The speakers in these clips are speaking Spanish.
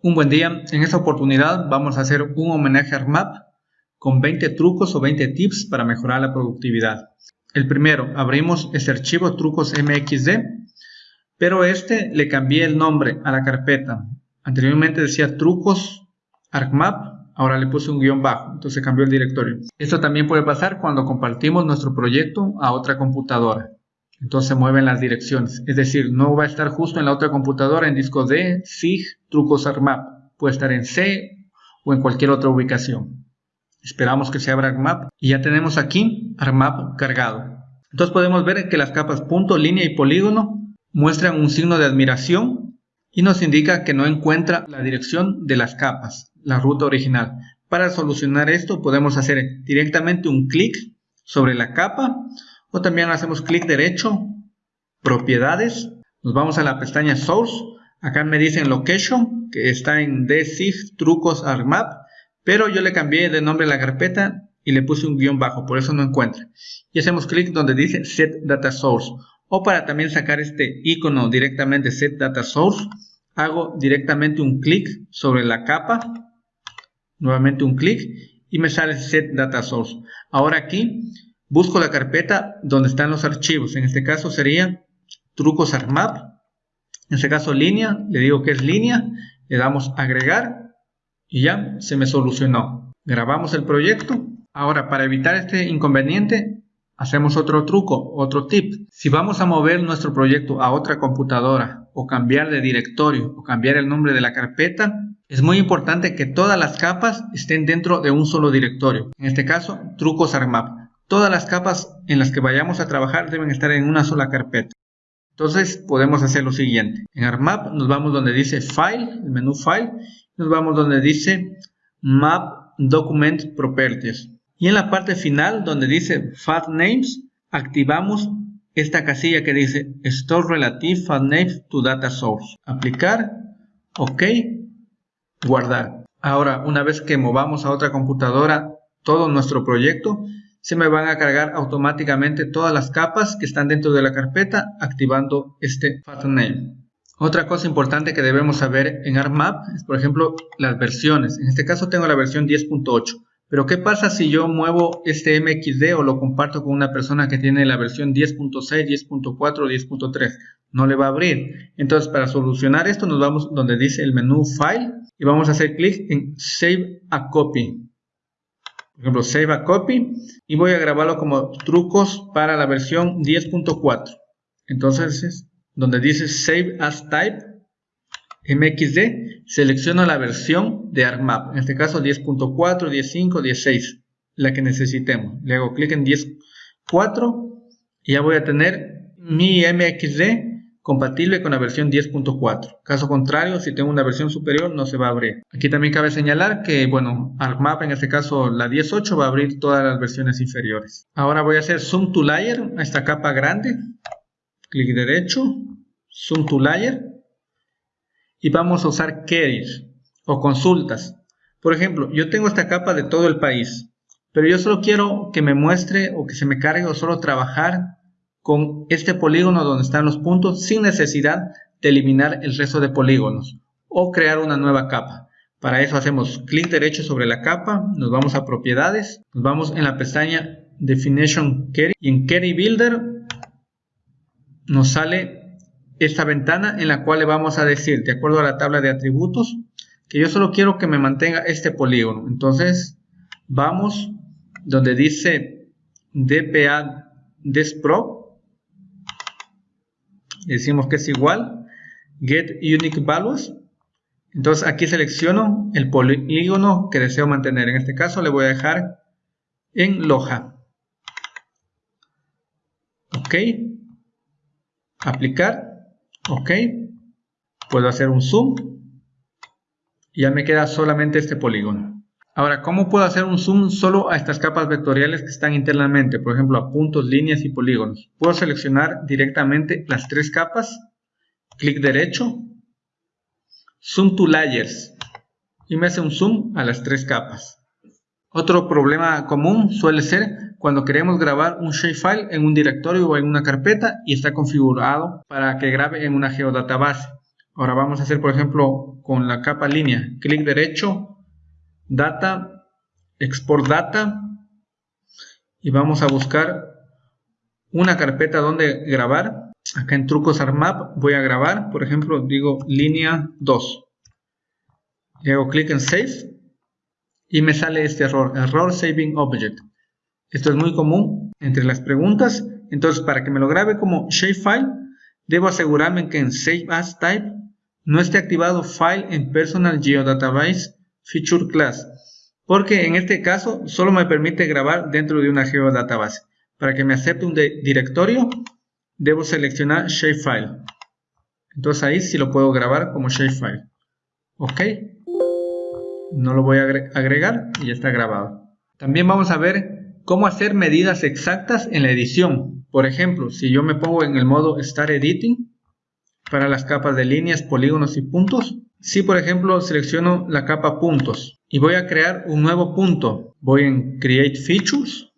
Un buen día, en esta oportunidad vamos a hacer un homenaje a ARMAP con 20 trucos o 20 tips para mejorar la productividad. El primero, abrimos este archivo trucos mxd, pero este le cambié el nombre a la carpeta. Anteriormente decía trucos ARMAP, ahora le puse un guion bajo, entonces cambió el directorio. Esto también puede pasar cuando compartimos nuestro proyecto a otra computadora entonces mueven las direcciones. Es decir, no va a estar justo en la otra computadora en disco D, SIG, trucos ARMAP. Puede estar en C o en cualquier otra ubicación. Esperamos que se abra ARMAP y ya tenemos aquí ARMAP cargado. Entonces podemos ver que las capas punto, línea y polígono muestran un signo de admiración y nos indica que no encuentra la dirección de las capas, la ruta original. Para solucionar esto podemos hacer directamente un clic sobre la capa o también hacemos clic derecho, propiedades, nos vamos a la pestaña source, acá me dicen location, que está en dsig trucos armap, pero yo le cambié de nombre a la carpeta y le puse un guion bajo, por eso no encuentra. Y hacemos clic donde dice set data source, o para también sacar este icono directamente set data source, hago directamente un clic sobre la capa, nuevamente un clic, y me sale set data source. Ahora aquí Busco la carpeta donde están los archivos. En este caso sería trucos ARMAP. En este caso línea, le digo que es línea. Le damos agregar y ya se me solucionó. Grabamos el proyecto. Ahora para evitar este inconveniente hacemos otro truco, otro tip. Si vamos a mover nuestro proyecto a otra computadora o cambiar de directorio o cambiar el nombre de la carpeta, es muy importante que todas las capas estén dentro de un solo directorio. En este caso, trucos ARMAP. Todas las capas en las que vayamos a trabajar deben estar en una sola carpeta. Entonces podemos hacer lo siguiente. En ARMAP nos vamos donde dice File, el menú File, nos vamos donde dice Map Document Properties. Y en la parte final donde dice File Names, activamos esta casilla que dice Store Relative File Names to Data Source. Aplicar, OK, guardar. Ahora, una vez que movamos a otra computadora todo nuestro proyecto, se me van a cargar automáticamente todas las capas que están dentro de la carpeta activando este name. Otra cosa importante que debemos saber en ARMAP es, por ejemplo, las versiones. En este caso tengo la versión 10.8. Pero ¿qué pasa si yo muevo este MXD o lo comparto con una persona que tiene la versión 10.6, 10.4 o 10.3? No le va a abrir. Entonces, para solucionar esto, nos vamos donde dice el menú File y vamos a hacer clic en Save a Copy por ejemplo, Save a Copy, y voy a grabarlo como trucos para la versión 10.4. Entonces, donde dice Save as Type, MXD, selecciono la versión de ARMAP, en este caso 10.4, 10.5, 16, la que necesitemos. Le hago clic en 10.4 y ya voy a tener mi MXD compatible con la versión 10.4. Caso contrario, si tengo una versión superior, no se va a abrir. Aquí también cabe señalar que, bueno, ArcMap, en este caso la 10.8, va a abrir todas las versiones inferiores. Ahora voy a hacer Zoom to Layer, a esta capa grande. Clic derecho, Zoom to Layer. Y vamos a usar queries o consultas. Por ejemplo, yo tengo esta capa de todo el país, pero yo solo quiero que me muestre o que se me cargue o solo trabajar con este polígono donde están los puntos sin necesidad de eliminar el resto de polígonos o crear una nueva capa. Para eso hacemos clic derecho sobre la capa, nos vamos a propiedades, nos vamos en la pestaña Definition Query y en Query Builder nos sale esta ventana en la cual le vamos a decir, de acuerdo a la tabla de atributos, que yo solo quiero que me mantenga este polígono. Entonces vamos donde dice DPA Desprop decimos que es igual get unique values. Entonces aquí selecciono el polígono que deseo mantener. En este caso le voy a dejar en Loja. Ok. Aplicar. Ok. Puedo hacer un zoom. Y ya me queda solamente este polígono Ahora, ¿cómo puedo hacer un zoom solo a estas capas vectoriales que están internamente? Por ejemplo, a puntos, líneas y polígonos. Puedo seleccionar directamente las tres capas, clic derecho, Zoom to Layers y me hace un zoom a las tres capas. Otro problema común suele ser cuando queremos grabar un shapefile en un directorio o en una carpeta y está configurado para que grabe en una geodatabase. Ahora vamos a hacer, por ejemplo, con la capa línea, clic derecho, data, export data, y vamos a buscar una carpeta donde grabar. Acá en trucos ARMAP voy a grabar, por ejemplo, digo línea 2. Le hago clic en Save y me sale este error, Error Saving Object. Esto es muy común entre las preguntas. Entonces, para que me lo grabe como shapefile, debo asegurarme que en Save As Type no esté activado File en Personal Geodatabase Feature Class, porque en este caso solo me permite grabar dentro de una geodatabase. Para que me acepte un directorio, debo seleccionar Shapefile. Entonces ahí sí lo puedo grabar como Shapefile. Ok. No lo voy a agregar y ya está grabado. También vamos a ver cómo hacer medidas exactas en la edición. Por ejemplo, si yo me pongo en el modo Start Editing para las capas de líneas, polígonos y puntos. Si por ejemplo selecciono la capa puntos y voy a crear un nuevo punto, voy en Create Features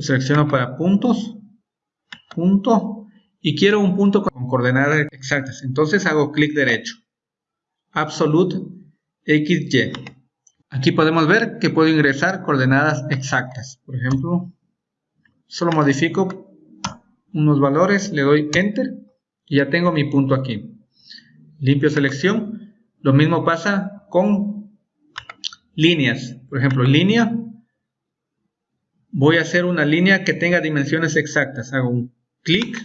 selecciono para puntos, punto, y quiero un punto con coordenadas exactas. Entonces hago clic derecho. Absolute XY. Aquí podemos ver que puedo ingresar coordenadas exactas. Por ejemplo, solo modifico unos valores, le doy Enter y ya tengo mi punto aquí. Limpio selección. Lo mismo pasa con líneas. Por ejemplo, línea voy a hacer una línea que tenga dimensiones exactas. Hago un clic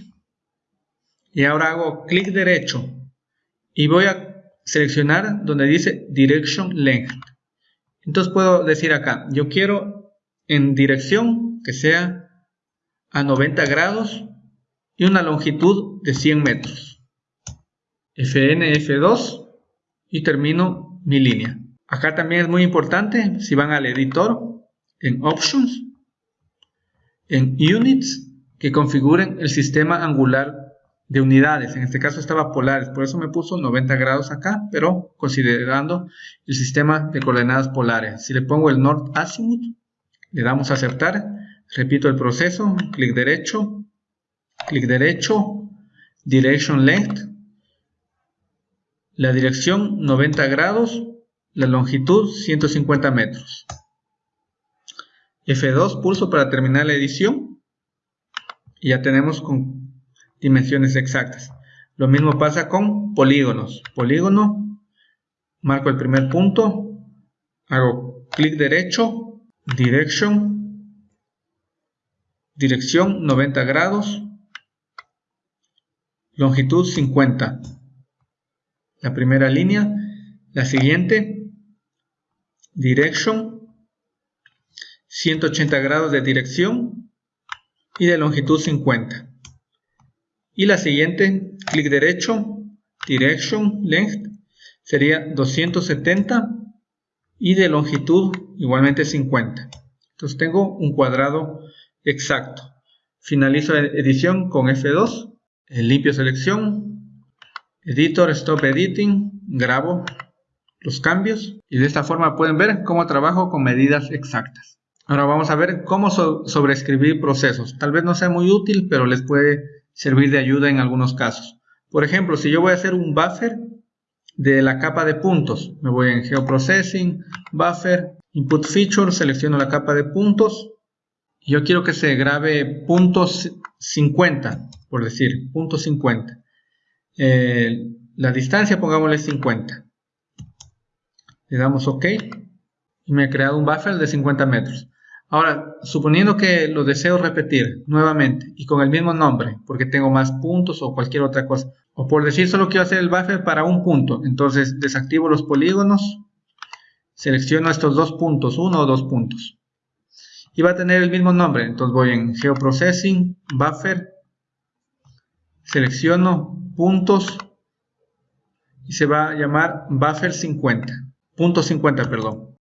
y ahora hago clic derecho y voy a seleccionar donde dice Direction Length. Entonces puedo decir acá, yo quiero en dirección que sea a 90 grados y una longitud de 100 metros. Fn, F2 y termino mi línea. Acá también es muy importante, si van al editor, en Options, en units que configuren el sistema angular de unidades. En este caso estaba polares, por eso me puso 90 grados acá, pero considerando el sistema de coordenadas polares. Si le pongo el North Azimuth, le damos a aceptar, repito el proceso, clic derecho, clic derecho, Direction Length, la dirección 90 grados, la longitud 150 metros. F2 pulso para terminar la edición y ya tenemos con dimensiones exactas. Lo mismo pasa con polígonos. Polígono, marco el primer punto, hago clic derecho, direction, dirección 90 grados, longitud 50. La primera línea, la siguiente, direction. 180 grados de dirección y de longitud 50. Y la siguiente, clic derecho, Direction Length, sería 270 y de longitud igualmente 50. Entonces tengo un cuadrado exacto. Finalizo edición con F2, limpio selección, editor, stop editing, grabo los cambios y de esta forma pueden ver cómo trabajo con medidas exactas. Ahora vamos a ver cómo sobreescribir procesos. Tal vez no sea muy útil, pero les puede servir de ayuda en algunos casos. Por ejemplo, si yo voy a hacer un buffer de la capa de puntos, me voy en Geoprocessing, Buffer, Input Feature, selecciono la capa de puntos. Yo quiero que se grabe puntos 50, por decir, punto 50. Eh, la distancia pongámosle 50. Le damos OK y me ha creado un buffer de 50 metros. Ahora, suponiendo que lo deseo repetir nuevamente y con el mismo nombre, porque tengo más puntos o cualquier otra cosa, o por decir solo quiero hacer el buffer para un punto, entonces desactivo los polígonos, selecciono estos dos puntos, uno o dos puntos, y va a tener el mismo nombre, entonces voy en Geoprocessing, Buffer, selecciono puntos y se va a llamar Buffer 50, punto 50, perdón.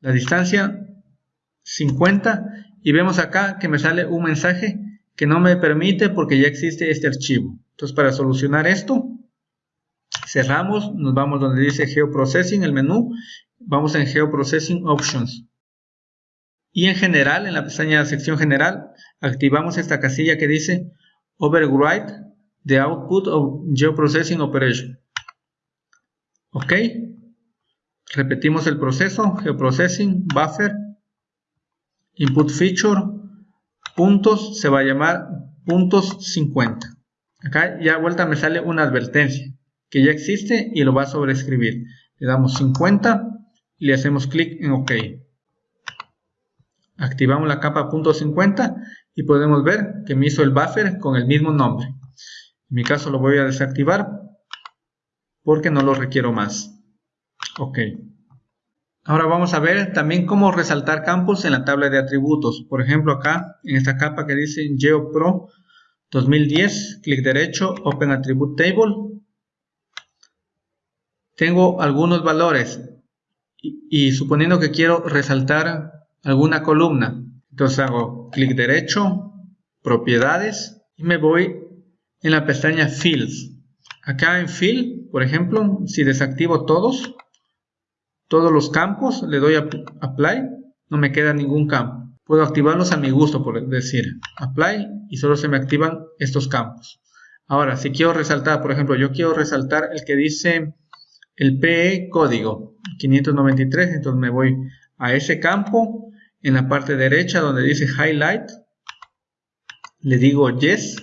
La distancia 50 y vemos acá que me sale un mensaje que no me permite porque ya existe este archivo. Entonces para solucionar esto, cerramos, nos vamos donde dice Geoprocessing, el menú, vamos en Geoprocessing Options. Y en general, en la pestaña de sección general, activamos esta casilla que dice Override the Output of Geoprocessing Operation. ok. Repetimos el proceso. Geoprocessing buffer input feature puntos se va a llamar puntos 50 acá ya vuelta me sale una advertencia que ya existe y lo va a sobreescribir. Le damos 50 y le hacemos clic en ok. Activamos la capa punto 50 y podemos ver que me hizo el buffer con el mismo nombre. En mi caso lo voy a desactivar porque no lo requiero más. Ok. Ahora vamos a ver también cómo resaltar campos en la tabla de atributos. Por ejemplo acá en esta capa que dice GeoPro 2010 clic derecho Open Attribute Table. Tengo algunos valores y suponiendo que quiero resaltar alguna columna. Entonces hago clic derecho, propiedades y me voy en la pestaña Fields. Acá en Fill, por ejemplo, si desactivo todos, todos los campos, le doy a Apply, no me queda ningún campo. Puedo activarlos a mi gusto, por decir, Apply y solo se me activan estos campos. Ahora, si quiero resaltar, por ejemplo, yo quiero resaltar el que dice el PE código 593, entonces me voy a ese campo en la parte derecha donde dice highlight le digo yes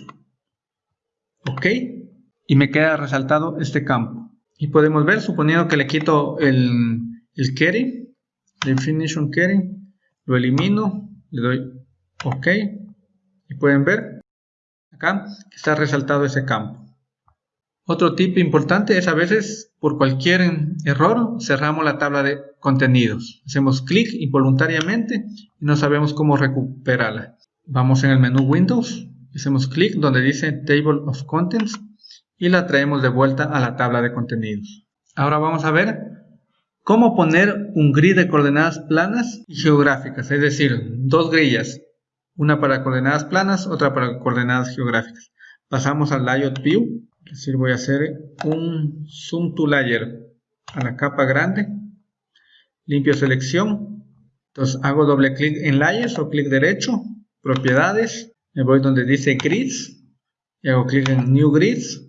ok y me queda resaltado este campo. Y podemos ver suponiendo que le quito el, el carry definition carry lo elimino le doy ok y pueden ver acá que está resaltado ese campo otro tip importante es a veces por cualquier error cerramos la tabla de contenidos. Hacemos clic involuntariamente y no sabemos cómo recuperarla. Vamos en el menú Windows, hacemos clic donde dice Table of Contents y la traemos de vuelta a la tabla de contenidos. Ahora vamos a ver cómo poner un grid de coordenadas planas y geográficas, es decir, dos grillas, una para coordenadas planas, otra para coordenadas geográficas. Pasamos al Layout View es decir, voy a hacer un zoom to layer a la capa grande, limpio selección, entonces hago doble clic en layers o clic derecho, propiedades, me voy donde dice grids y hago clic en new grids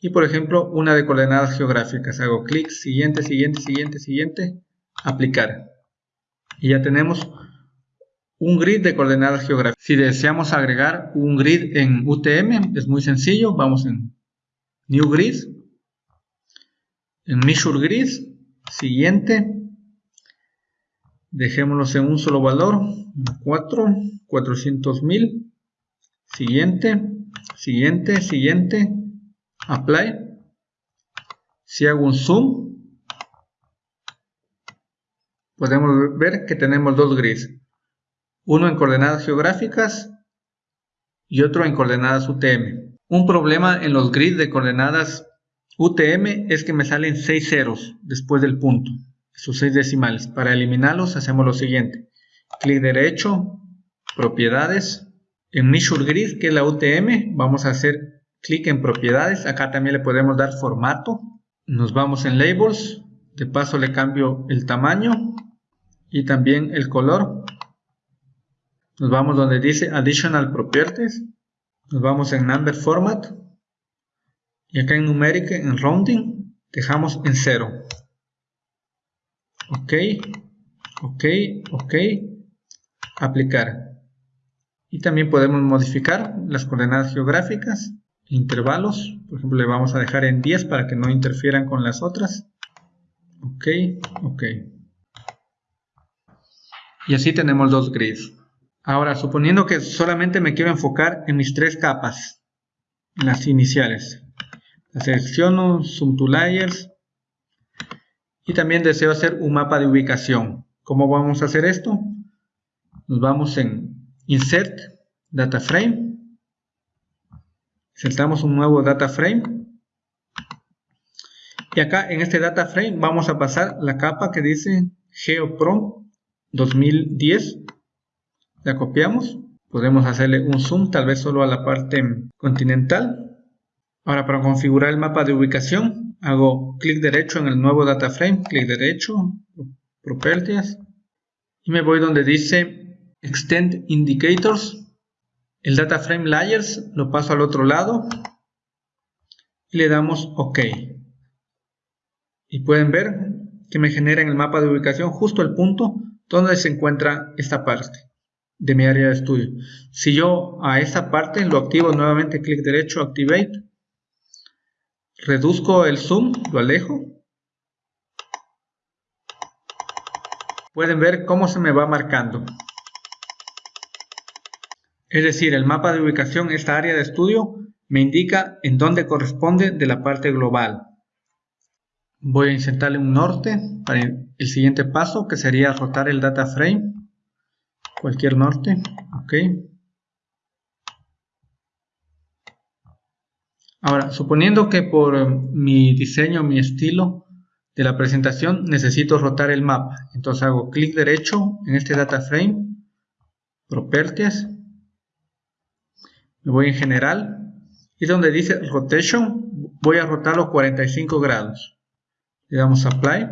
y por ejemplo una de coordenadas geográficas, hago clic, siguiente, siguiente, siguiente, siguiente, aplicar y ya tenemos un grid de coordenadas geográficas. Si deseamos agregar un grid en UTM es muy sencillo, vamos en New Grid. En Measure Grid, siguiente. Dejémoslos en un solo valor. 4, 400 mil. Siguiente, siguiente, siguiente. Apply. Si hago un zoom, podemos ver que tenemos dos grids. Uno en coordenadas geográficas y otro en coordenadas UTM. Un problema en los grids de coordenadas UTM es que me salen 6 ceros después del punto, esos 6 decimales. Para eliminarlos hacemos lo siguiente. Clic derecho, propiedades. En Measure Grid, que es la UTM, vamos a hacer clic en propiedades. Acá también le podemos dar formato. Nos vamos en Labels. De paso le cambio el tamaño y también el color. Nos vamos donde dice Additional Properties nos vamos en number format. Y acá en numeric en rounding dejamos en 0 ok ok ok. Aplicar. Y también podemos modificar las coordenadas geográficas intervalos. Por ejemplo le vamos a dejar en 10 para que no interfieran con las otras. Ok ok. Y así tenemos dos grids Ahora, suponiendo que solamente me quiero enfocar en mis tres capas, las iniciales. La selecciono, Zoom to Layers y también deseo hacer un mapa de ubicación. ¿Cómo vamos a hacer esto? Nos vamos en Insert, Data Frame. Insertamos un nuevo Data Frame. Y acá en este Data Frame vamos a pasar la capa que dice GeoPro 2010 la copiamos, podemos hacerle un zoom tal vez solo a la parte continental. Ahora para configurar el mapa de ubicación hago clic derecho en el nuevo data frame, clic derecho, properties y me voy donde dice extend indicators. El data frame layers lo paso al otro lado y le damos ok. y pueden ver que me genera en el mapa de ubicación justo el punto donde se encuentra esta parte de mi área de estudio. Si yo a esta parte lo activo nuevamente, clic derecho, Activate, reduzco el zoom, lo alejo, pueden ver cómo se me va marcando. Es decir, el mapa de ubicación, esta área de estudio, me indica en dónde corresponde de la parte global. Voy a insertarle un norte para el siguiente paso, que sería rotar el data frame. Cualquier norte, ok. Ahora, suponiendo que por mi diseño, mi estilo de la presentación, necesito rotar el mapa. Entonces hago clic derecho en este data frame, properties, me voy en general y donde dice rotation voy a rotarlo 45 grados le damos apply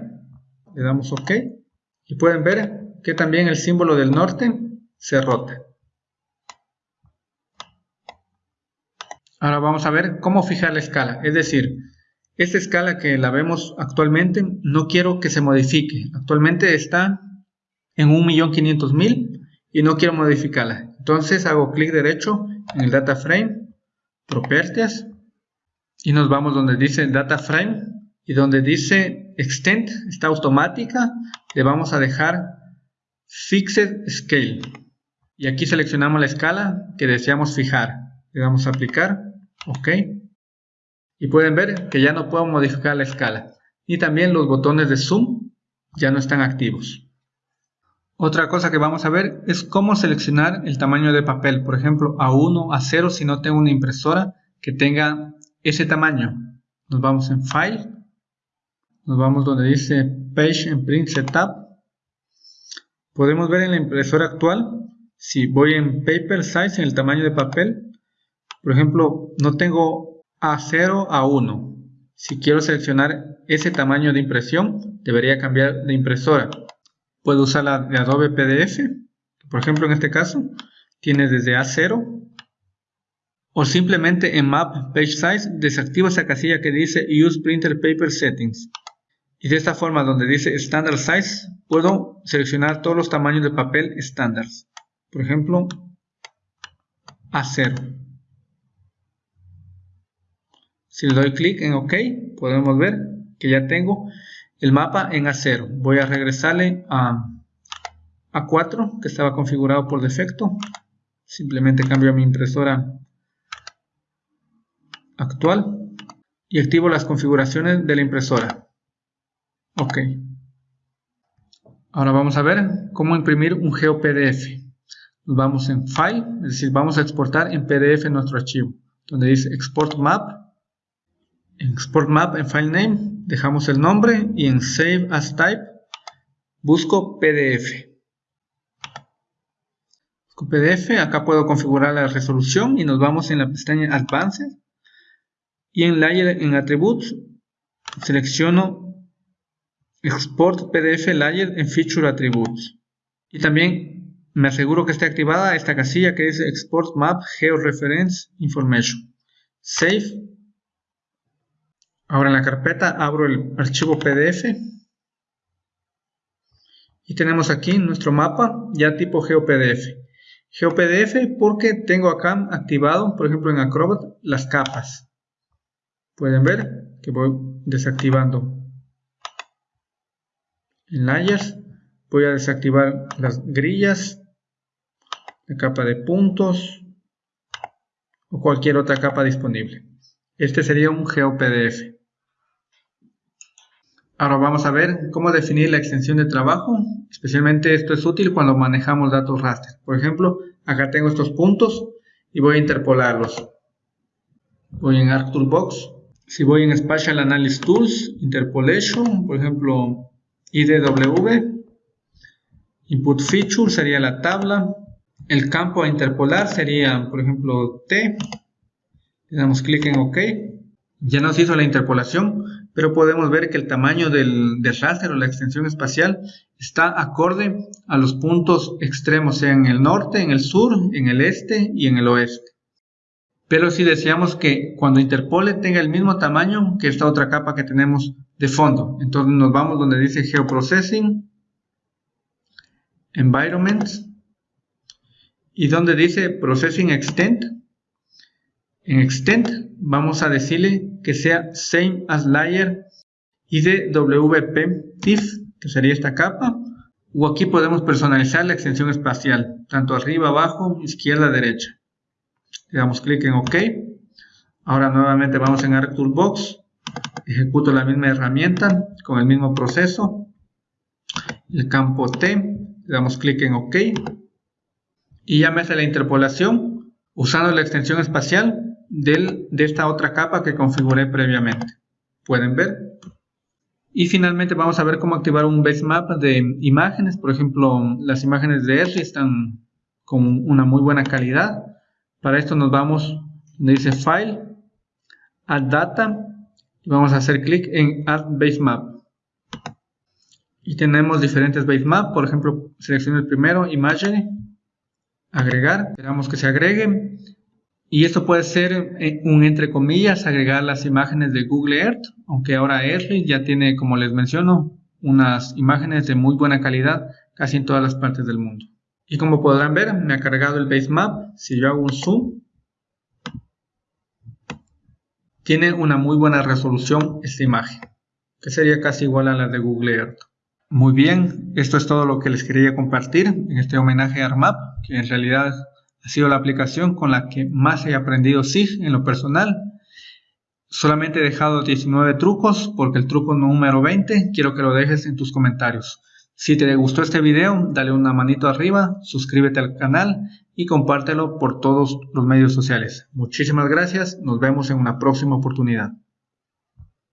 le damos ok y pueden ver que también el símbolo del norte se rota. Ahora vamos a ver cómo fijar la escala. Es decir esta escala que la vemos actualmente no quiero que se modifique. Actualmente está en 1.500.000 y no quiero modificarla. Entonces hago clic derecho en el data frame, properties, y nos vamos donde dice data frame y donde dice extend, está automática, le vamos a dejar fixed scale. Y aquí seleccionamos la escala que deseamos fijar. Le damos a aplicar, ok. Y pueden ver que ya no puedo modificar la escala. Y también los botones de zoom ya no están activos. Otra cosa que vamos a ver es cómo seleccionar el tamaño de papel, por ejemplo A1, A0 si no tengo una impresora que tenga ese tamaño. Nos vamos en File, nos vamos donde dice Page and Print Setup. Podemos ver en la impresora actual, si voy en Paper Size, en el tamaño de papel, por ejemplo, no tengo A0, A1. Si quiero seleccionar ese tamaño de impresión, debería cambiar de impresora. Puedo usar la de Adobe PDF, por ejemplo en este caso, tiene desde A0, o simplemente en Map Page Size desactivo esa casilla que dice Use Printer Paper Settings. Y de esta forma donde dice Standard Size, puedo seleccionar todos los tamaños de papel estándar. Por ejemplo, A0. Si le doy clic en OK, podemos ver que ya tengo el mapa en A0. Voy a regresarle a A4 que estaba configurado por defecto. Simplemente cambio mi impresora actual y activo las configuraciones de la impresora. Ok. Ahora vamos a ver cómo imprimir un GeoPDF. Nos vamos en File, es decir, vamos a exportar en PDF nuestro archivo, donde dice Export Map en Export Map, en File Name, dejamos el nombre y en Save as Type busco PDF. Busco PDF, acá puedo configurar la resolución y nos vamos en la pestaña Advanced y en Layer en Attributes selecciono Export PDF Layer en Feature Attributes y también me aseguro que esté activada esta casilla que dice Export Map Georeference Information. Save Ahora en la carpeta abro el archivo PDF y tenemos aquí nuestro mapa ya tipo GeoPDF. GeoPDF porque tengo acá activado, por ejemplo en Acrobat, las capas. Pueden ver que voy desactivando en Layers. Voy a desactivar las grillas, la capa de puntos o cualquier otra capa disponible. Este sería un GeoPDF. Ahora vamos a ver cómo definir la extensión de trabajo. Especialmente esto es útil cuando manejamos datos raster. Por ejemplo, acá tengo estos puntos y voy a interpolarlos. Voy en ArcToolbox. Si voy en Spatial Analysis Tools, Interpolation, por ejemplo, IDW. Input Feature sería la tabla. El campo a interpolar sería, por ejemplo, T. Le damos clic en OK. Ya nos hizo la interpolación pero podemos ver que el tamaño del, del raster o la extensión espacial está acorde a los puntos extremos, sea en el norte, en el sur, en el este y en el oeste. Pero si deseamos que cuando interpole tenga el mismo tamaño que esta otra capa que tenemos de fondo. Entonces nos vamos donde dice Geoprocessing, Environment, y donde dice Processing Extent. En Extent vamos a decirle que sea Same as Layer IDWP TIFF, que sería esta capa, o aquí podemos personalizar la extensión espacial, tanto arriba, abajo, izquierda, derecha. Le damos clic en OK. Ahora nuevamente vamos en ArcToolbox. Ejecuto la misma herramienta con el mismo proceso. El campo T. Le damos clic en OK. Y ya me hace la interpolación usando la extensión espacial de esta otra capa que configuré previamente. Pueden ver. Y finalmente vamos a ver cómo activar un base map de imágenes. Por ejemplo, las imágenes de Esri están con una muy buena calidad. Para esto nos vamos donde dice File, Add Data y vamos a hacer clic en Add Base Map. Y tenemos diferentes base map, por ejemplo, selecciono el primero, Image, agregar, esperamos que se agregue. Y esto puede ser eh, un entre comillas, agregar las imágenes de Google Earth, aunque ahora Earth ya tiene, como les menciono, unas imágenes de muy buena calidad casi en todas las partes del mundo. Y como podrán ver, me ha cargado el base map. Si yo hago un zoom, tiene una muy buena resolución esta imagen, que sería casi igual a la de Google Earth. Muy bien, esto es todo lo que les quería compartir en este homenaje a ARMAP, que en realidad ha sido la aplicación con la que más he aprendido SIG en lo personal. Solamente he dejado 19 trucos porque el truco número 20 quiero que lo dejes en tus comentarios. Si te gustó este video, dale una manito arriba, suscríbete al canal y compártelo por todos los medios sociales. Muchísimas gracias, nos vemos en una próxima oportunidad.